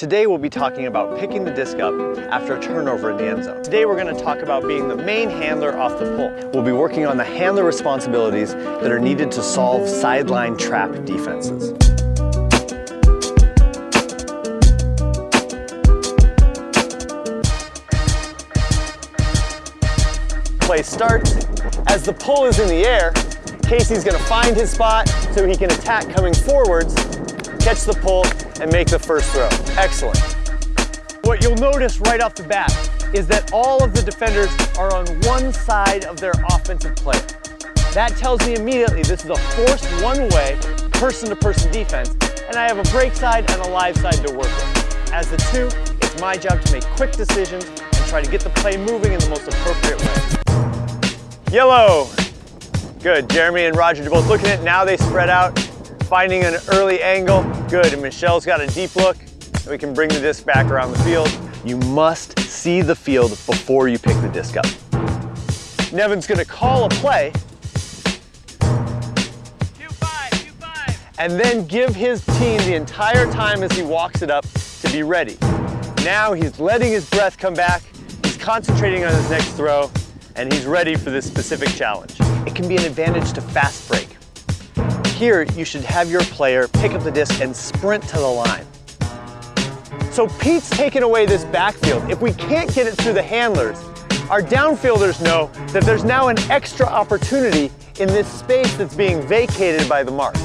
Today we'll be talking about picking the disc up after a turnover in the end zone. Today we're going to talk about being the main handler off the pull. We'll be working on the handler responsibilities that are needed to solve sideline trap defenses. Play starts. As the pull is in the air, Casey's going to find his spot so he can attack coming forwards, catch the pull, and make the first throw. Excellent. What you'll notice right off the bat is that all of the defenders are on one side of their offensive player. That tells me immediately this is a forced one-way, person-to-person defense, and I have a break side and a live side to work with. As the two, it's my job to make quick decisions and try to get the play moving in the most appropriate way. Yellow. Good, Jeremy and Roger are both looking at it. Now they spread out finding an early angle, good. And Michelle's got a deep look, we can bring the disc back around the field. You must see the field before you pick the disc up. Nevin's gonna call a play, and then give his team the entire time as he walks it up to be ready. Now he's letting his breath come back, he's concentrating on his next throw, and he's ready for this specific challenge. It can be an advantage to fast break. Here, you should have your player pick up the disc and sprint to the line. So Pete's taken away this backfield. If we can't get it through the handlers, our downfielders know that there's now an extra opportunity in this space that's being vacated by the mark.